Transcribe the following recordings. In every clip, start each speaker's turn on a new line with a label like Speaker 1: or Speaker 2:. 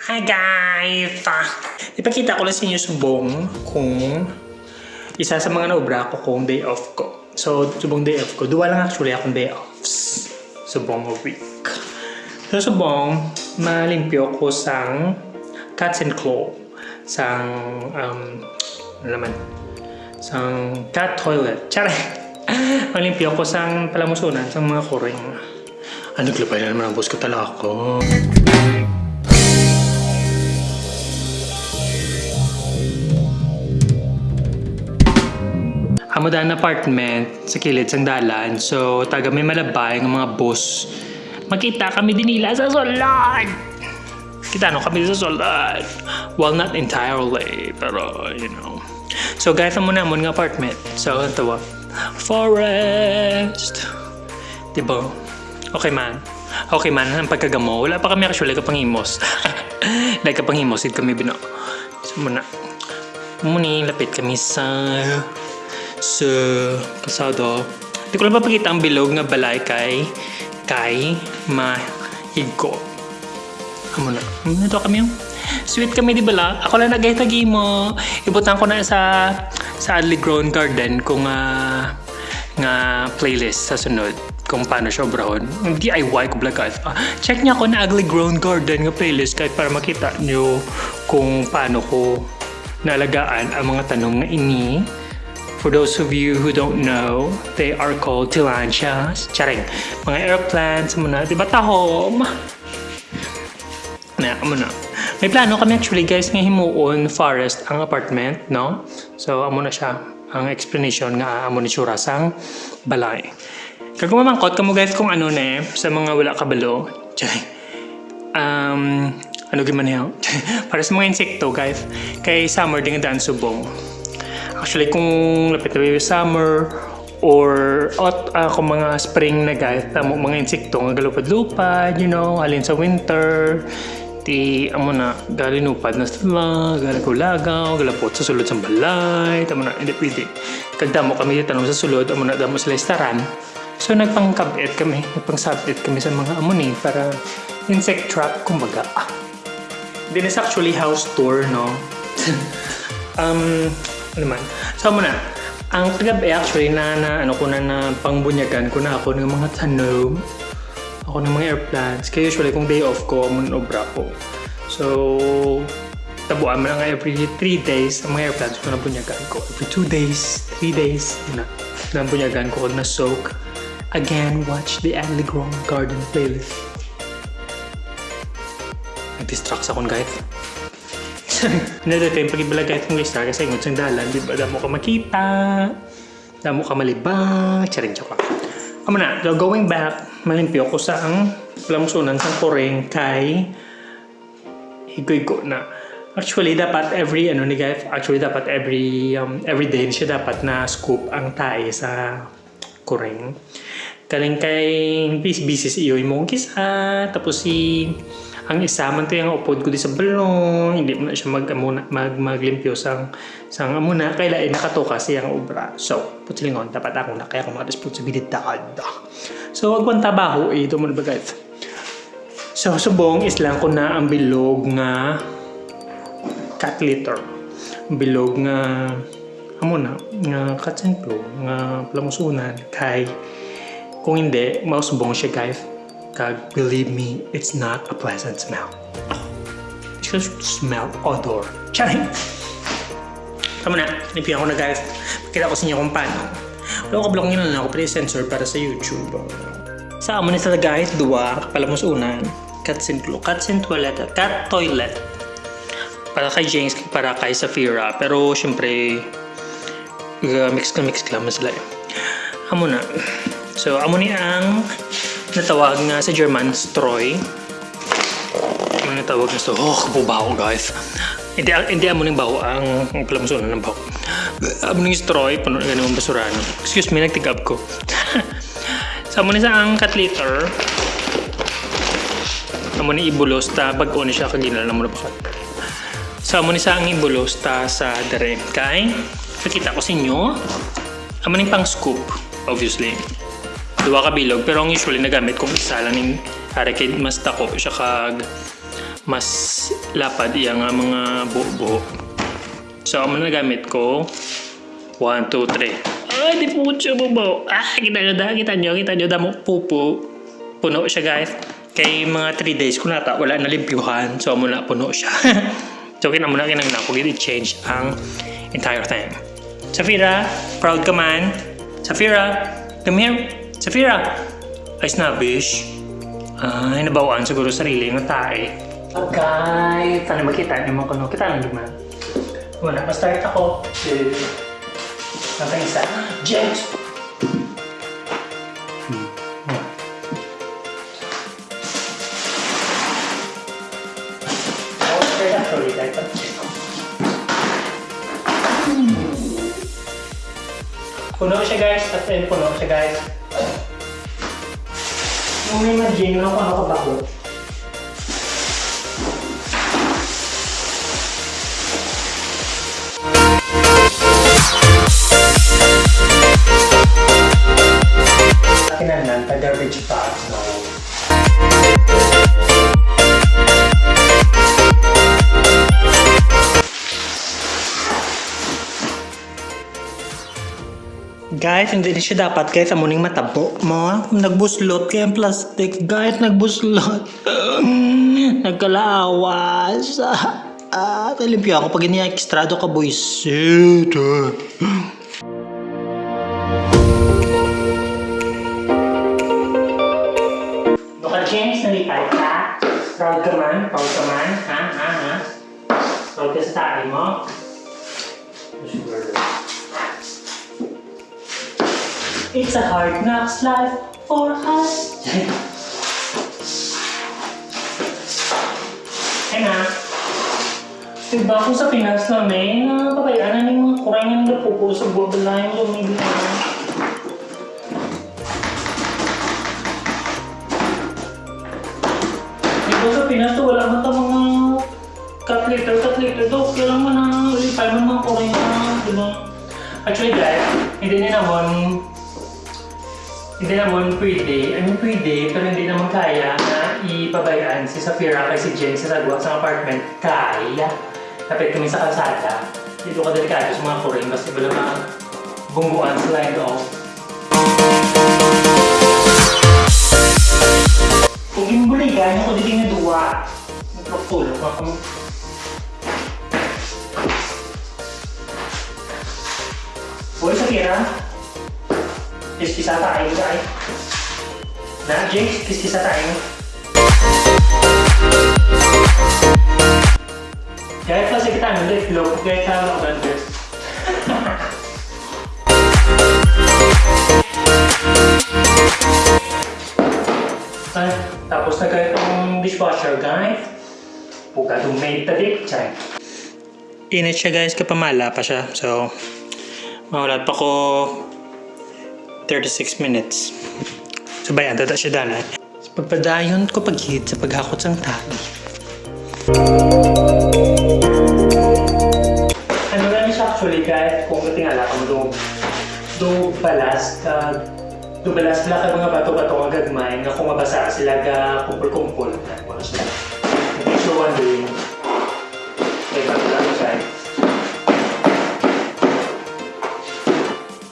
Speaker 1: Hi guys! Ah, ipakita ko lang sa inyo subong kung isa sa mga naubra ko kung day off ko. So, subong day off ko. Duwa lang actually akong day offs. Subong a week. So, subong, malimpyo ko sang cats and claw. Sang, um, ano naman? Sang cat toilet. Tsara! Malimpyo ko sang palamusunan, sang mga kuring. Ano, naglabay na naman ang boss ko talaga ako. Hamudan apartment sa kilid sang dalan. So, taga may malabay ng mga bus. Makita kami dinila sa solad. Kita no kami sa solad. Well, not entirely, pero you know. So, guys, ang muna mo ng apartment. So, ito ba? Forest. Diba? Okay man. Okay man, ang pagkagamo. Wala pa kami actually kapangimos. like kapangimos, hindi kami bino. So, muna. Muni, lapit kami sa sa kasado. Hindi ko lang papakita ang bilog nga balay kay kay mahigko. Amo na. Ito kami yung sweet kami di bala. Ako lang nagay-tagi mo. Ibutan ko na sa sa Adley Grown Garden kung ah, nga playlist sa sunod kung paano siya obrahon. DIY ko vlog guys. Ah, check niya ako na Ugly Grown Garden nga playlist kahit para makita niyo kung paano ko nalagaan ang mga tanong na ini For those of you who don't know, they are called tillandsias. Charing. Mga airplanes muna. Di ba tahom? Na, na. May plano kami actually guys nga himuon forest ang apartment, no? So, amo na siya. Ang explanation nga amo ni Tsura sang balay. Kag mamangkot kamo guys kung ano na eh, sa mga wala kabalo. Charing. Um, ano giman niya? Para sa mga insekto guys, kay summer din daan subong. Actually, kung lapit na summer or ot, uh, mga spring na guys, tamo mga insekto nga galupad-lupad, you know, halin sa winter, ti amo na galinupad na sila, galagaw-lagaw, galapot sa sulod sa balay, tamo na, hindi pwede. Kagdamo kami dito tanong sa sulod, amo na damo sila istaran. So nagpangkabit kami, nagpangsabit kami sa mga amoni para insect trap, kumbaga. Ah. Then it's actually house tour, no? um, ano man. So muna, ang tagabi actually na, na ano ko na na pangbunyagan ko na ako ng mga tanom. Ako ng mga airplanes. Kaya usually kung day off ko, mun obra ko. So, tabuan mo lang every 3 days ang mga airplanes ko na bunyagan ko. Every 2 days, 3 days, na, na bunyagan ko na soak. Again, watch the Adley Garden playlist. Nag-distract sa akong guys. Another time, pag ibalag kahit kung istar kasi ingot sang dalan, di ba? Damo ka makita, damo ka malibang, charing choka. Amo na, so going back, malimpyo ko sa ang plamsunan sa koreng kay higoy-go na. Actually, dapat every, ano ni guys, actually dapat every, um, every day siya dapat na scoop ang tae sa koreng. Kaling kay busy-busy si iyo mo kisa, tapos si ang isa man to yung upod ko di sa balon hindi mo na siya mag, amuna, mag maglimpyo sang sang amuna kaya ay nakatoka siyang obra. So putilingon dapat ako na kaya ako mga responsibilidad. So wag man tabaho eh ito mo na ba guys? So subong islang ko na ang bilog nga cat litter. Bilog nga amuna nga katsenplo nga plamusunan kay kung hindi mausubong siya guys kag believe me, it's not a pleasant smell. It's just smell odor. Charing! Tama na, nipiyan ko na guys. Pakita ko sa inyo kung paano. Wala ko kablong yun lang ako pre-sensor para sa YouTube. Sa amo nila guys, dua, kapalamos unan. Cats and glue. Cats and toilet. Cat toilet. Para kay James, para kay Safira. Pero syempre, uh, mix ka mix lang sila. Amo na. So, amo ni ang natawag nga sa German Stroy. Ano natawag na so? Oh, kabubaho guys. Hindi, hindi amo ng baho ang, ang palamusunan ng baho. Amo ng Stroy, puno na ganun basurahan. Excuse me, nagtigab ko. sa amo sa ang cat litter, amo ni ibulos ta bag-o ni siya kaginal na na bakat. Sa amo ni sa ang ibulos ta sa dere. Kay, nakita ko sa inyo, amo ni pang scoop, obviously duwa ka bilog pero ang usually nagamit kong isa lang ning para kay mas tako siya kag mas lapad iya nga mga buo-buo. So, ang mga gamit ko, 1, 2, 3. Ay, di po siya bubo. Ah, kita nyo da, kita nyo, kita nyo, damo pupo. Puno siya guys. Kay mga 3 days ko nata, wala na limpyuhan. So, muna puno siya. so, kina muna kinang na ko, change ang entire thing. Safira, proud ka man. Safira, come here. Safira. Ay, snobbish. Ay, nabawaan siguro sarili ng tae. Okay, paano makita niyo mo kuno? Kita lang naman. Wala, ma-start ako. Two. Hanggang isa. James! Hmm. Hmm. Start actually, guys. Puno siya guys, at puno siya guys. Yung may mo kung ano ka bako. Kinanan, Guys, hindi na siya dapat guys amuning matabo mo. Nagbuslot kaya ang plastic. Guys, nagbuslot. Nagkalaawas. Ah, talimpyo ako pag ini-extrado ka buisit. Baka James, nalipay ka? Proud ka man? Proud ka man? Ha? Ha? Ha? Proud mo? It's a hard knocks life for us. Ay na. Diba kung sa Pinas namin, na pabayaan ng mga kurangan na buwabalayan lumili na. Diba sa Pinas wala man ta mga cut liter, cut liter daw. Kaya lang man na lipay man mga kurangan, diba? Actually guys, hindi din naman hindi naman pwede, I mean pwede, pero hindi naman kaya na ipabayaan si Safira kay si Jen sa sagwa sa apartment. Kaya. Kapit kami sa kalsada. Dito ka delikado sa mga kuring kasi wala mga bunguan slide off. Kung ginubuligan ako dito nga duwa. Nagpapulog ako. Hoy, Safira. Kiskisa tayo guys. Na, James, kiskisa tayo. Kahit pa sa kita ng lip look, kahit ka ako ng dress. Ay, tapos na kayo itong dishwasher, guys. Puga dumate tadik, chay. Init siya guys, kapamala pa siya. So, mawala pa ko 36 minutes. Sabayan, tata siya dalan. Sa pagpadayon ko paghit sa paghakot sang tali. Ano lang siya actually guys, kung katingala ka mo do, do balas ka, do balas sila ka mga bato-bato nga gagmay, nga kung mabasa sila ga kumpul-kumpul. Ano lang siya.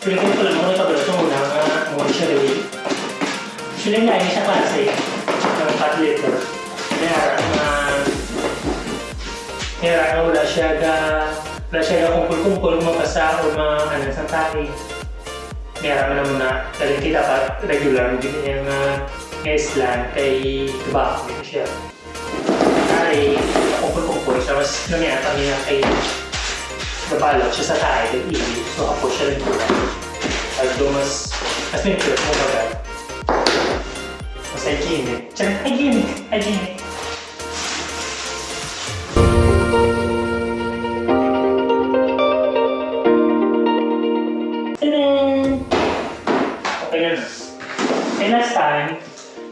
Speaker 1: Feeling ko Feeling na siya klase ng cut liter. Kaya nga kaya wala siya ga wala siya ga kumpul-kumpul mabasa o mga ano sa tali. Kaya nga muna dahil kita pa regular din niya nga nga islan kay tobacco siya. Kaya kumpul-kumpul siya mas nangyata niya kay nabalot siya sa tayo ng ibig. So ako siya rin pula. Although mas, mas may trip mo. Hygienic. Tsaka hygienic. Hygienic. Na na. Eh, last time,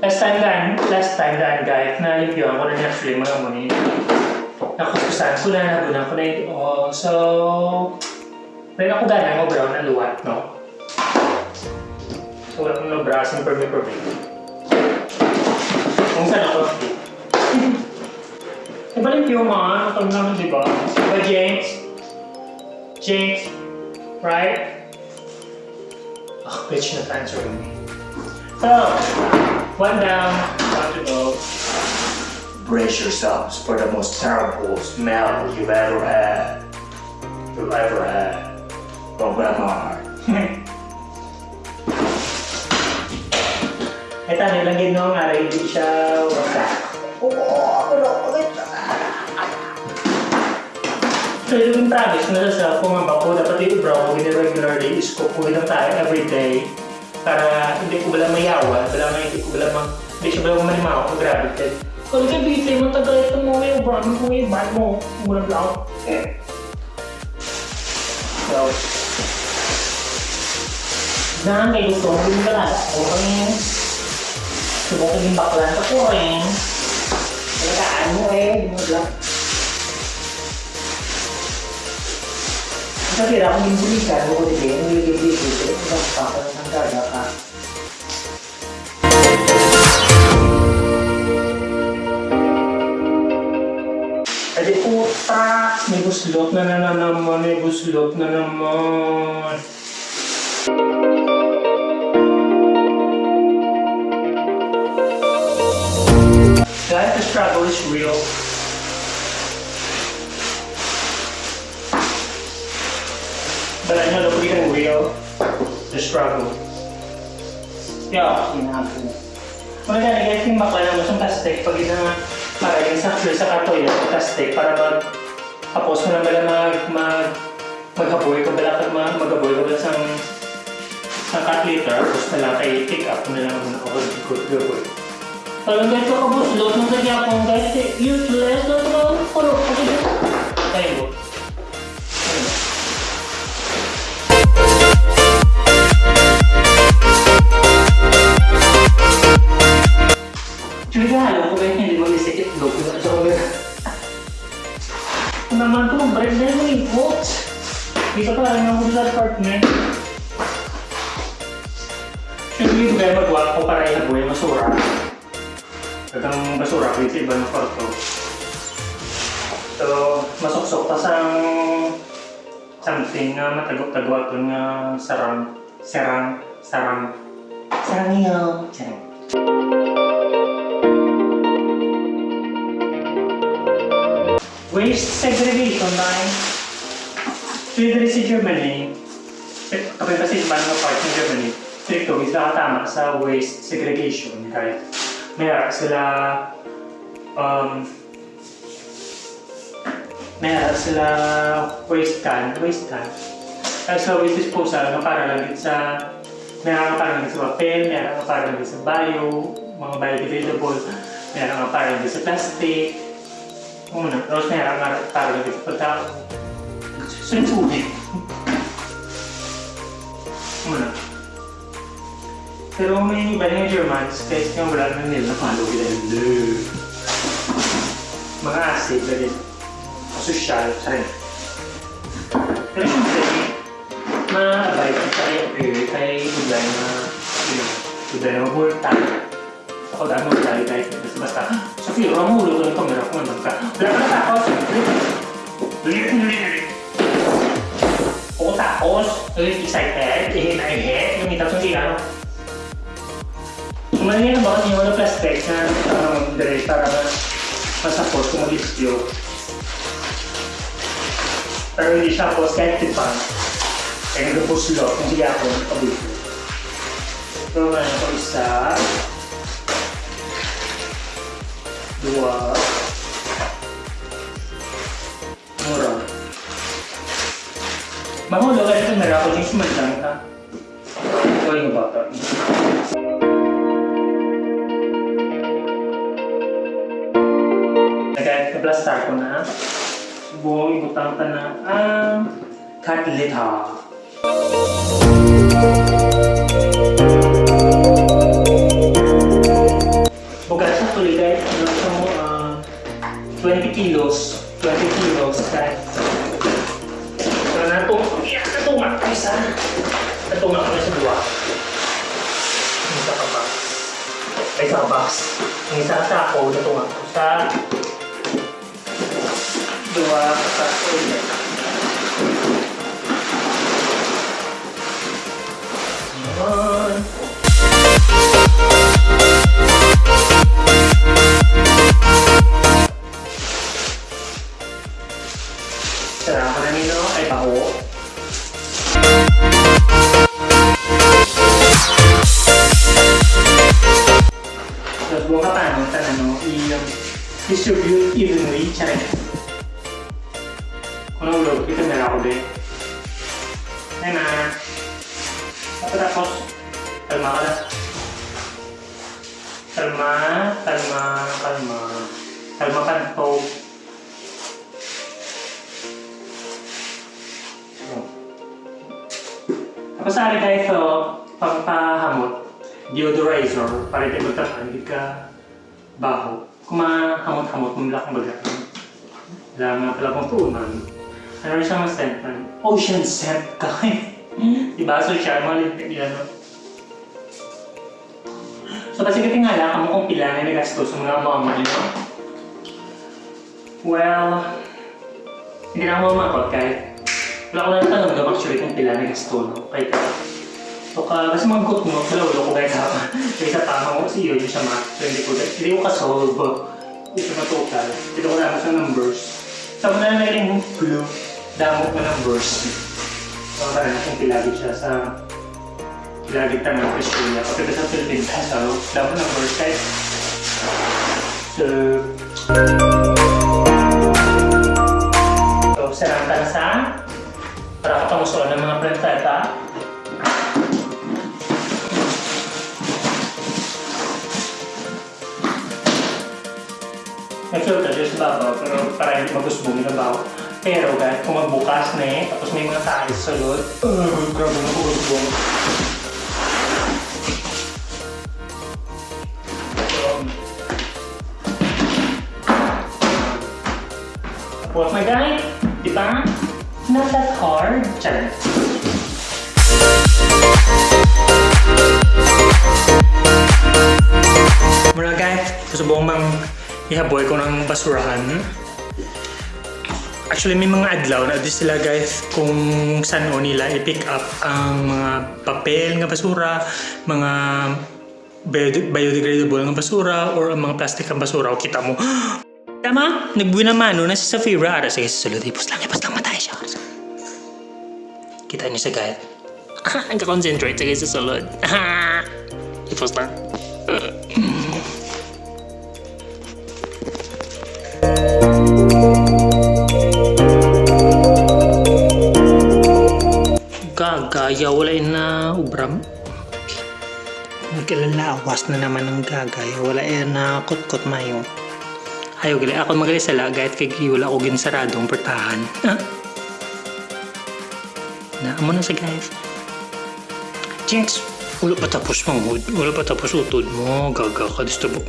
Speaker 1: last time daan, last time daan guys, na-review ko na actually mga muni nakuskusan ko na, nabunan ko na yung oh, So, meron ako gana mo brown na luwat, no? So, wala kong nabrasin per me per me. Kung ako Ibalik yung mga ano naman, di ba? Diba, James? James? Right? Oh, bitch na answering me. So, one down, one to go. Brace yourselves for the most terrible smell you've ever had. You've ever had. From Grandma. Ito, nilagyan nyo nga rin, hindi siya wasak. So, yung promise na sa kung ang bako, dapat yung brown ko regularly is kukuhin lang tayo every day para hindi ko bala mayawan, bala may hindi ko bala mang, hindi siya bala manimaw kung gravitate. Kalau ka bitay mo tagal ito mo yung brown mo yung bad mo, muna lang. So, na may gusto mo yung bala, o kami subukan yung baklan ko rin. Talagaan mo eh, mo lang. Kasi ako yung bulikan, mo ko yung yung yung yung pa ko ng karga ka. Edi puta, may buslot na na naman, may buslot na naman. The struggle is real. But I know that we can real the struggle. Yeah, sinabi mo. Mga ganagay yung bakla mas ang tastek pag ina para yung sa sa katoy yung tastek para mag tapos mo na bala mag mag maghaboy ka bala kag mag maghaboy ka bala sang sa cut liter tapos na lang kay pick up mo na lang muna ako good good Parang ganito ka boss, load ng nagyapong guys, eh, useless ito ba? Puro, kasi mo. Tayo yun eh, what? Dito pa rin ako sa apartment. Siyempre, hindi kayo magawa ko para ilaboy ang basura. Kagang basura ko sa ibang kwarto. So, masuksok pa sa something na matagok-tagwa ito nga sarang, sarang, sarang, sarang sarang. Waste segregation. Dito sa Germany, kami kasi sa mga part ng Germany, stricto is nakatama sa waste segregation. Kahit meron sila um, meron sila waste can, waste can. Kaya sa waste disposal, nga para lang din sa meron nga para lang din sa papel, meron nga para lang din sa bio, mga biodegradable, meron din sa plastic, una rosa alla tavola che portava sensuti una però mi bene German che stiamo parlando nella fallo che del ma ah sì perché posso uscire tre. Però sono tre ma vai sai più sai problema. Problema molto yung Germans, kahit yung wala na nila napalo nila. Mga acid na din. Social, sa rin. Pero siyempre, ma-abide ka kay Apiri, kay Buday na, yun, Buday na mabulta. Ako dahil magdali kahit basta basta, Sophie, wala mo ulo ng kamera kung ano ka. Wala ka natakot. Lilit, lilit, lilit. Oo, tapos, excited, ihin na ihin, yung sa ano. Kumain ba kasi yung mga plastic na um, dire para masapos kung mag-video. Pero hindi siya po skeptic pa. Kaya nag-post lo kung siya ako nagpabito. So, ano ko isa. Dua. Mura. Mahulo ka ito meron ako yung sumadlang ka. Ito yung bata. Nag-plastar ko na. Subukan ibutang ka na ang katlita. Bukas kilos. 20 kilos guys. So, natong, yeah, natunga ko isa. Natunga ko sa dua. Ang isa ka box. Ay, sa box. Ang isa sa ako, natunga ko sa Dua, satu, ulit. Yun. Deodorizer, para ito magtapan, hindi ka baho. Kung mahamot-hamot, mamlak ang baga. Wala nga pala pang tuunan. Ano rin siya scent man? Ocean scent ka. diba? So siya, mga limpit nila, no? So kasi katingala, kamo kung pila na nagastos sa mga mama niyo. Well, hindi na ako mamakot kahit wala ko na natanong actually kung pila na gasto, no? Kahit So, ka, kasi mga gut mo, wala ko kahit hapa. Kaya sa tama ko kasi yun, yung siya math. So, hindi ko, hindi ko ka-solve. Hindi ko na-total. Hindi ko naman sa numbers. So, kung na naging blue, damo ko numbers. So, parang kung pilagit siya sa pilagit ka ng Australia. Pagkita sa Philippines, so, damo numbers kahit So, so, sarang na sa para kapamusuan ng mga plantata. Nag-filter siya sa babaw, pero para hindi magusbong yung babaw. Pero kahit kung magbukas na eh, tapos may mga tayo sa sulod, uh, grabe na magusbong. Tapos my guy, di? Not that hard. Charan. Muna guys, susubong bang ihaboy ko ng basurahan. Actually, may mga adlaw na di sila guys kung saan o nila i-pick up ang mga papel nga basura, mga bio- biodegradable nga basura, or ang mga plastic nga basura. O kita mo, Tama, nagbuwi naman no, na si Safira. Ara, sige, susunod. Ipos lang, ipos lang matay siya. Kita niyo sa guys. Nagka-concentrate sige sa sulod. Ipos lang. Gagaya, wala na ubram. Nagkalalawas na naman ng gagaya. Wala na kot-kot mayo. Ayaw gali. Ako magali sa lagayat kay wala ko ginsaradong pertahan. Ah. Na, amo na sa guys. Jinx, wala pa tapos mo. Wala pa tapos utod mo. Gaga ka. Disturbo.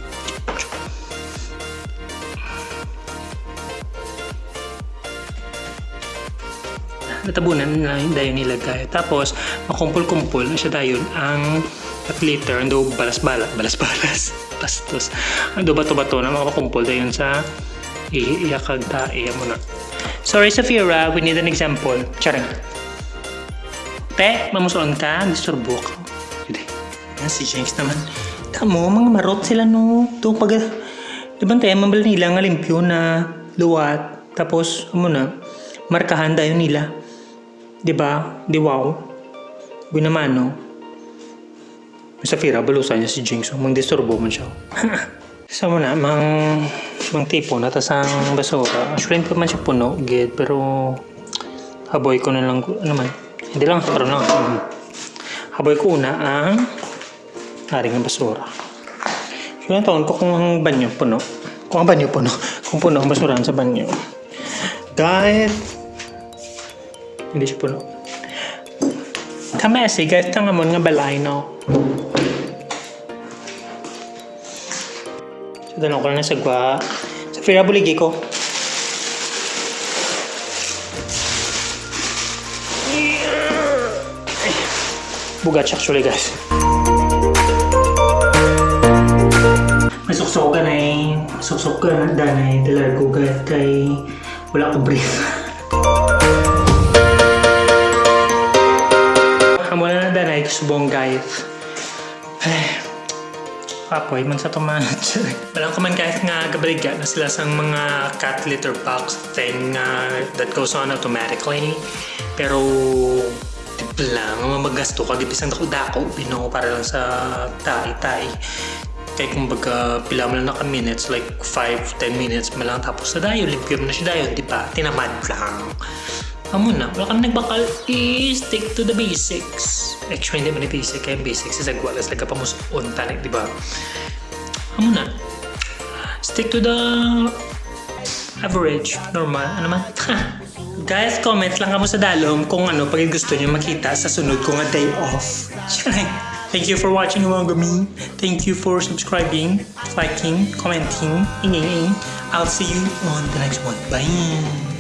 Speaker 1: Natabunan na dayon nilagay. Tapos, makumpul-kumpul na siya dayon ang at later, ando balas-balas, balas-balas, bastos. Ando bato-bato na makakumpul dayon sa iiyakag ta, iya mo na. Sorry, Safira, we need an example. Charing. Te, mamusuon ka, disturbo ka. Hindi. Yan, si James naman. Tamo, mga marot sila no. Ito pag... Di ba tayo, mabal nila nga limpyo na luwat. Tapos, ano na, markahan tayo nila. Di ba? Di wow. Buwi naman, no? Sa Fira, balusan niya si Jinx. Mang disturbo man siya. Sa mo na, mang, mang tipo na, tas ang basura. Actually, pa man siya puno, gid, pero haboy ko na lang, ano man, hindi lang, pero. Um, haboy ko una ang haring ng basura. So, yung taon ko kung ang banyo puno. Kung ang banyo puno. Kung puno ang basurahan sa banyo. Kahit hindi siya puno. Kamesi, kahit tangamon nga balay, no? So, dalawang ko na sa gwa. Sa Fira Buligi ko. Ay, Bugat siya actually, guys. May suksok ka na eh. Suksok ka na danay. Dalar ko guys kay Wala ko brief. subong guys. Ay, kapoy man sa tumanat. Walang ko man guys nga gabriga na sila sang mga cat litter box thing uh, that goes on automatically. Pero di lang, mamagasto ka, di bisang dako-dako, bino para lang sa tay-tay. Kaya kumbaga, pila mo lang naka minutes, like 5-10 minutes mo lang, tapos na dayo, limpyo mo na siya dayo, di ba? Tinamad lang. Amo na, wala kang nagbakal, i-stick to the basics. Actually, hindi man yung basic, kaya basics is agwalas, like pamusun tanik, di ba? Amo na. Stick to the average, normal, ano man. Guys, comment lang kamo sa dalom kung ano pag gusto niyo makita sa sunod kong day off. Thank you for watching mga gami. Thank you for subscribing, liking, commenting, inging. I'll see you on the next one. Bye!